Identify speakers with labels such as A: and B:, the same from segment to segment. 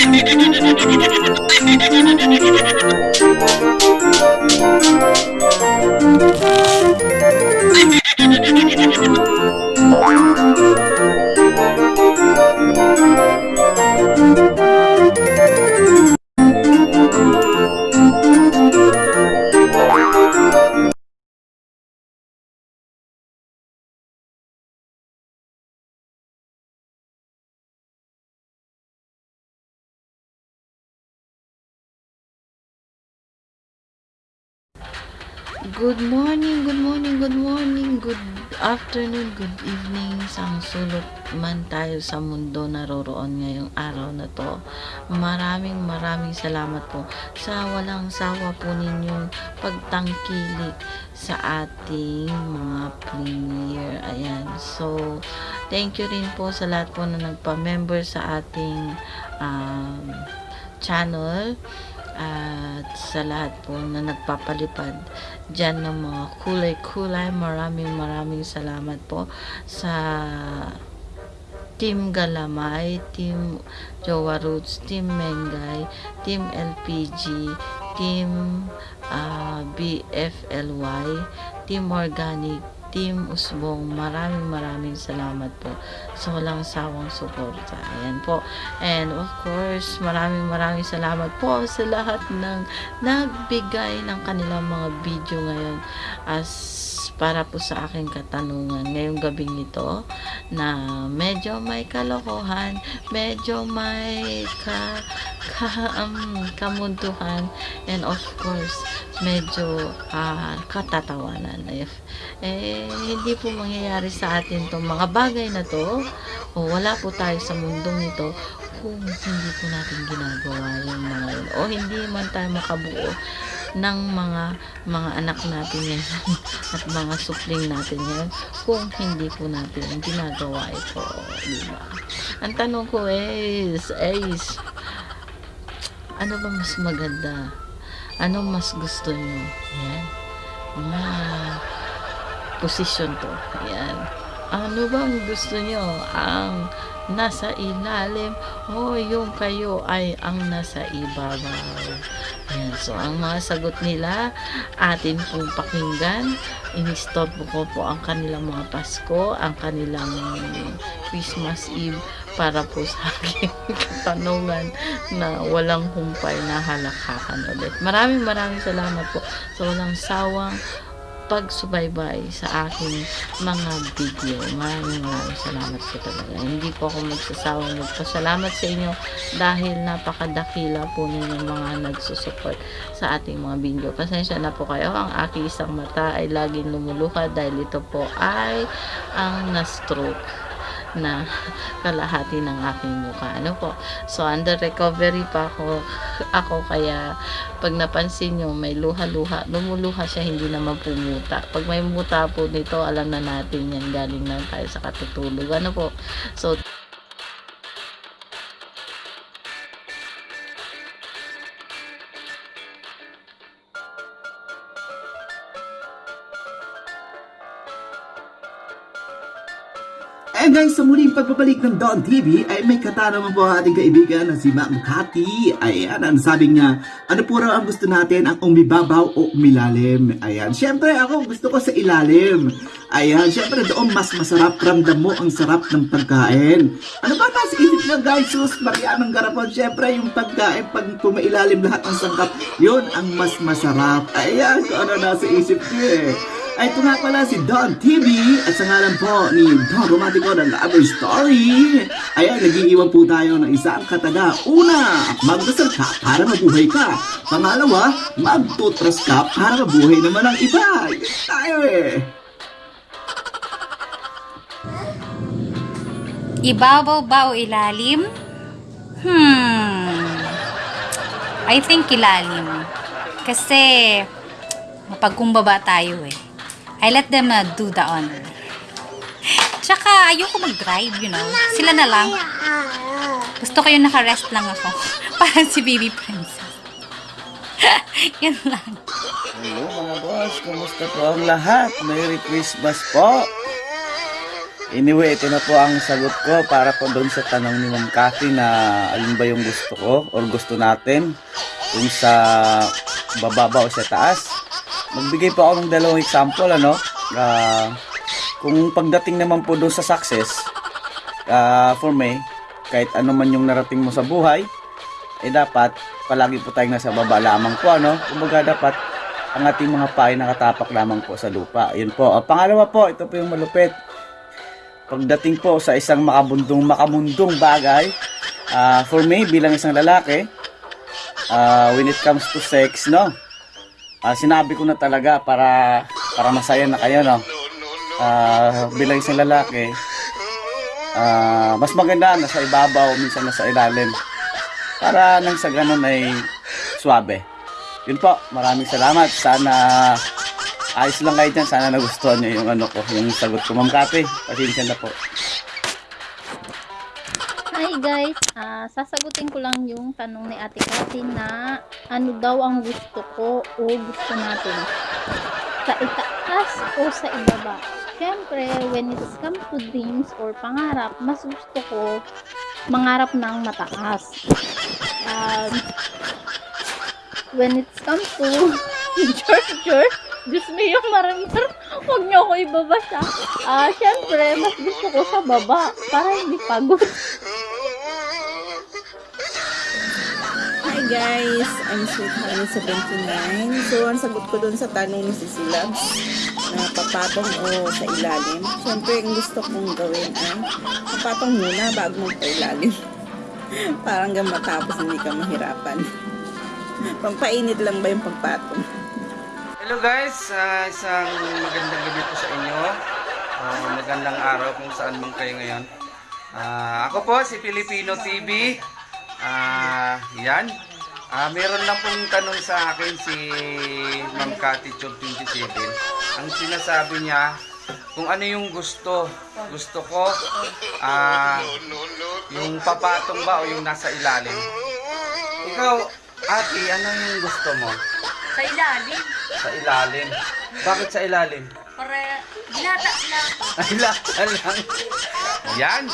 A: Thank you. Good morning, good morning, good morning, good afternoon, good evening sa sulot man tayo sa mundo naroroon ngayong araw na to. Maraming maraming salamat po sa walang sawa po ninyong pagtangkilik sa ating mga premiere. Ayan. So, thank you rin po sa lahat po na nagpa-member sa ating um, channel at sa lahat po na nagpapalipad dyan ng mga kulay-kulay. Maraming maraming salamat po sa Team Galamay, Team Jowa Roots, Team Mengay, Team LPG, Team ah, BFLY, Team Organic, Team Usbong. Maraming maraming salamat po sa walang sawang suporta. Ayan po. And of course, maraming maraming salamat po sa lahat ng nagbigay ng kanilang mga video ngayon as para po sa aking katanungan ngayong gabing ito na medyo may kalokohan, medyo may ka, ka, um, kamuntuhan, and of course, medyo ah, katatawanan. If, eh, hindi po mangyayari sa atin itong mga bagay na to, o wala po tayo sa mundong ito, kung hindi po natin ginagawa yung mga yun, o hindi man tayo makabuo ng mga mga anak natin ngayon at mga supling natin ngayon kung hindi po natin ginagawa ito, di ba? Ang tanong ko is, is, ano ba mas maganda? Ano mas gusto nyo? Yan. Mga posisyon to. Yan. Ano bang gusto nyo? Ang nasa ilalim o yung kayo ay ang nasa ibabaw. Yan. So, ang mga sagot nila, atin pong pakinggan. Inistop ko po ang kanilang mga Pasko, ang kanilang Christmas Eve para po sa aking katanungan na walang humpay na halakhakan ulit. Maraming maraming salamat po sa walang sawang pagsubaybay sa aking mga video. Maraming maraming salamat po talaga. Hindi po ako magsasawang magpasalamat sa inyo dahil napakadakila po ninyo mga nagsusupport sa ating mga video. Pasensya na po kayo. Ang aking isang mata ay laging lumuluha dahil ito po ay ang na-stroke na kalahati ng aking mukha. Ano po? So, under recovery pa ako, ako kaya pag napansin nyo, may luha-luha, lumuluha siya, hindi naman pumuta. Pag may muta po nito, alam na natin yan, galing na tayo sa katutulog. Ano po? So,
B: Eh guys, sa muling pagbabalik ng Don TV ay may katanungan po ating kaibigan na si Ma'am Cathy. Ayan, ang sabi niya, ano po raw ang gusto natin, ang umibabaw o umilalim? Ayan, syempre ako gusto ko sa ilalim. Ayan, syempre doon mas masarap, ramdam mo ang sarap ng pagkain. Ano ba nasa isip niya guys, sus, Marianang Garapon, syempre yung pagkain, pag pumailalim lahat ng sangkap, yun ang mas masarap. Ayan, kung ano nasa isip niya eh. Ay, ito nga pala si Don TV at sa ngalan po ni Don Romantico ng Lover Story. Ayan, nag-iiwan po tayo ng isang kataga. Una, magdasal ka para mabuhay ka. Pangalawa, magtutras ka para mabuhay naman ang iba. Yun tayo eh.
C: Ibabaw ba o ilalim? Hmm. I think ilalim. Kasi, mapagkumbaba tayo eh. I let them uh, do the honor. Tsaka, ayoko mag-drive, you know. Sila na lang. Gusto ko yung naka-rest lang ako. Parang si Baby Princess. Yan lang.
D: Hello mga boss, kumusta po ang lahat? Merry Christmas po! Anyway, ito na po ang sagot ko para po doon sa tanong ni Ma'am Cathy na alin ba yung gusto ko or gusto natin kung sa bababa o sa taas. Magbigay po ako ng dalawang example, ano? Ah, kung pagdating naman po doon sa success, ah, for me, kahit ano man yung narating mo sa buhay, eh dapat palagi po tayong nasa baba lamang po, ano? Kumbaga dapat ang ating mga paa ay nakatapak lamang po sa lupa. Yun po. Ah, pangalawa po, ito po yung malupit pagdating po sa isang makabundong makamundong bagay ah, for me bilang isang lalaki ah, when it comes to sex no ah, sinabi ko na talaga para para masaya na kayo no Ah, bilang isang lalaki ah, mas maganda nasa ibabaw minsan nasa ilalim para nang sa ganun ay suabe yun po maraming salamat sana ayos lang kayo dyan. Sana nagustuhan nyo yung ano ko, yung sagot ko. Ma'am Kape, pasensya na po.
E: Guys, Ah, sasagutin ko lang yung tanong ni Ate Cathy na ano daw ang gusto ko o gusto natin. Sa itaas o sa ibaba. Siyempre, when it comes to dreams or pangarap, mas gusto ko mangarap ng mataas. Um, when it comes to George George, Diyos mo yung maramar, huwag niyo ako ibabasa. Ah, syempre, mas gusto ko sa baba para hindi pagod.
F: Guys, I'm Sweet Honey 79. So, ang sagot ko dun sa tanong ni Sisi Labs na papatong o sa ilalim. Siyempre, ang gusto kong gawin ay papatong muna bago magpa-ilalim. Parang hanggang matapos hindi ka mahirapan. Pampainit lang ba yung pagpatong?
G: Hello guys, Ah, isang magandang gabi po sa inyo. Ah, magandang araw kung saan man kayo ngayon. Ah, ako po si Filipino TV. Ah, yan. Ah, meron lang pong tanong sa akin si Ma'am Cathy Chog 27. Ang sinasabi niya, kung ano yung gusto. Gusto ko, ah, yung papatong ba o yung nasa ilalim. Ikaw, ate, ano yung gusto mo?
C: Sa ilalim.
G: Sa ilalim. Bakit sa ilalim?
C: Para ginata lang.
G: Ay, lang. Yan.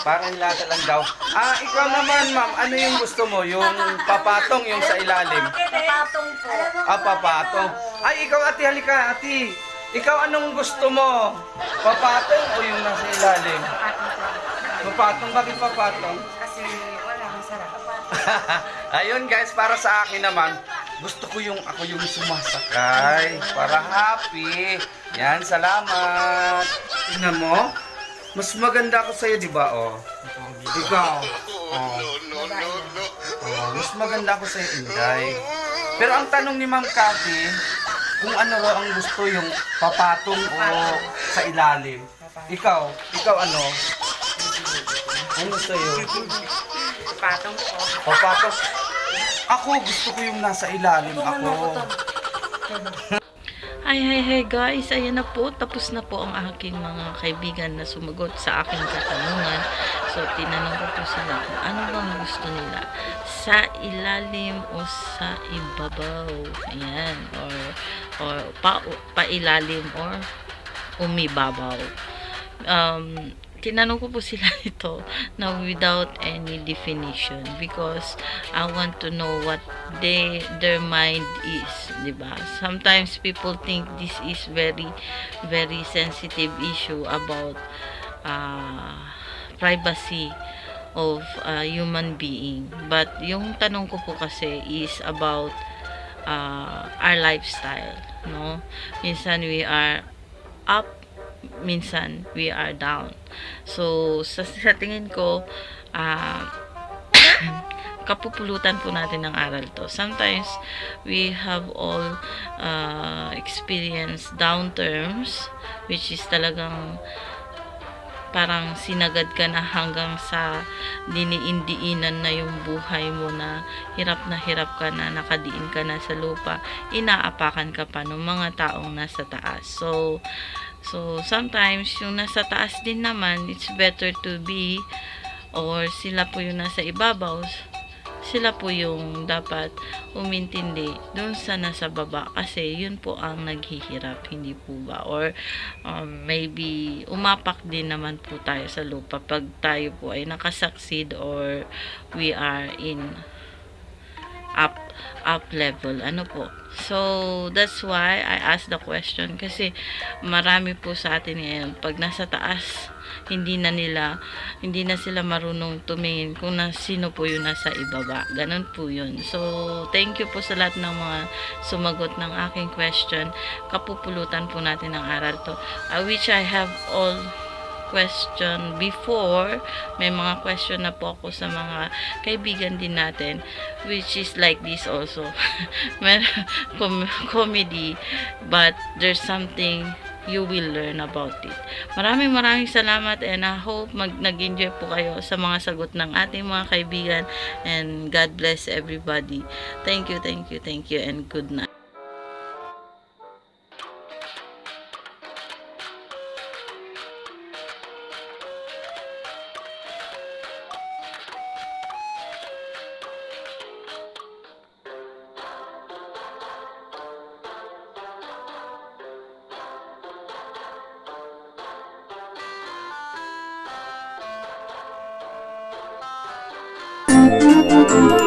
G: Parang lata lang daw. Ah, ikaw naman, ma'am. Ano yung gusto mo? Yung papatong, yung sa ilalim?
C: Papatong po.
G: Ah, papatong. Ay, ikaw, ate, halika, ate. Ikaw, anong gusto mo? Papatong o yung nasa ilalim? Papatong. Bakit papatong?
C: Kasi wala, masarap.
G: Ayun guys, para sa akin naman, gusto ko yung ako yung sumasakay para happy. Yan, salamat. Tingnan mo, mas maganda ako sa'yo, di ba? Oh. Ikaw. Oh. Oh, mas maganda ako sa'yo, Inday. Pero ang tanong ni Ma'am Cathy, kung ano raw ang gusto yung papatong o sa ilalim. Ikaw, ikaw ano? Ano sa'yo?
C: Papatong po.
G: Papatong. Ako, gusto ko yung nasa ilalim ako.
A: Hi, hi, hi guys! Ayan na po, tapos na po ang aking mga kaibigan na sumagot sa aking katanungan. So, tinanong ko po sila kung ano bang gusto nila. Sa ilalim o sa ibabaw. Ayan. Or, or pa, pailalim or umibabaw. Um, tinanong ko po sila ito na without any definition because I want to know what they their mind is, 'di ba? Sometimes people think this is very very sensitive issue about uh, privacy of a human being. But yung tanong ko po kasi is about uh, our lifestyle, no? Minsan we are up minsan we are down. So, sa, sa tingin ko, ah, kapupulutan po natin ng aral to. Sometimes, we have all uh, experienced down terms, which is talagang parang sinagad ka na hanggang sa diniindiinan na yung buhay mo na hirap na hirap ka na, nakadiin ka na sa lupa, inaapakan ka pa ng mga taong nasa taas. So, So, sometimes, yung nasa taas din naman, it's better to be, or sila po yung nasa ibabaw, sila po yung dapat umintindi dun sa nasa baba kasi yun po ang naghihirap, hindi po ba? Or um, maybe umapak din naman po tayo sa lupa pag tayo po ay nakasucceed or we are in up up level. Ano po? So that's why I asked the question kasi marami po sa atin ngayon pag nasa taas hindi na nila hindi na sila marunong tumingin kung na sino po yung nasa ibaba. Ganun po yun. So thank you po sa lahat ng mga sumagot ng aking question. Kapupulutan po natin ang aral to. I wish I have all question before may mga question na po ako sa mga kaibigan din natin which is like this also com- comedy but there's something you will learn about it. Maraming maraming salamat and I hope mag nag-enjoy po kayo sa mga sagot ng ating mga kaibigan and God bless everybody. Thank you, thank you, thank you and good night.
H: Thank